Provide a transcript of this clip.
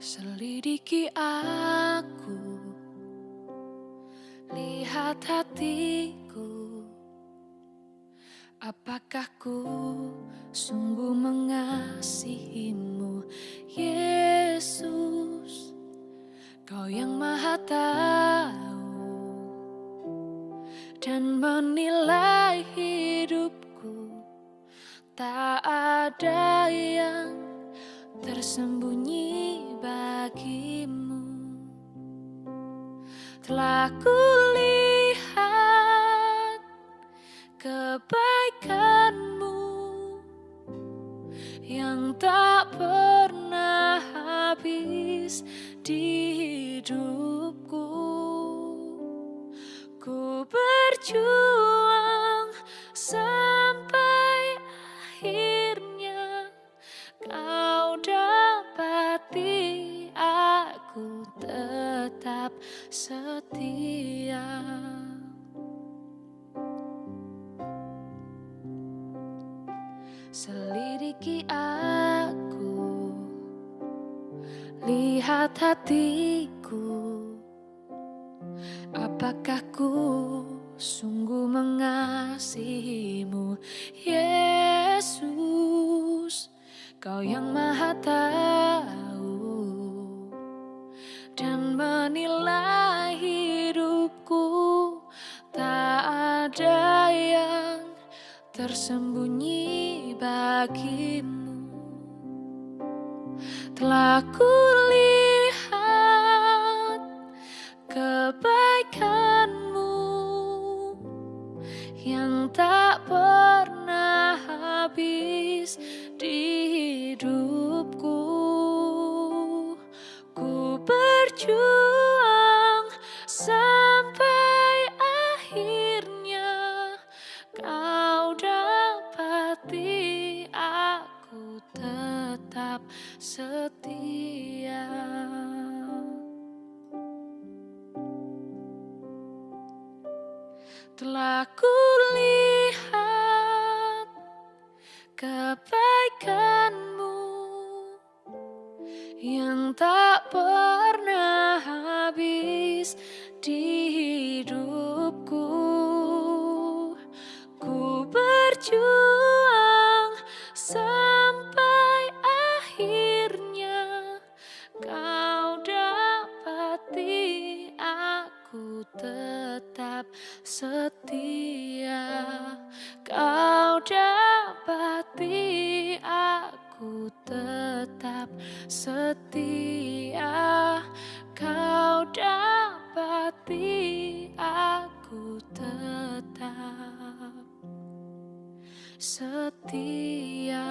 Selidiki aku, lihat hatiku. Apakah ku sungguh mengasihimu, Yesus? Kau yang Maha Tahu dan menilai hidupku, tak ada yang tersembunyi bagimu. Telah kulihat kebaikanmu Yang tak pernah habis di hidupku setia. Selidiki aku Lihat hatiku. Apakah ku sungguh mengasihimu Yesus? Kau yang maha tahu Dan menilai tersembunyi bagimu. Telah kulihat kebaikanmu Yang tak pernah habis di Telah kulihat kebaikanmu yang tak pernah setia. Kau dapati aku tetap setia. Kau dapati aku tetap setia.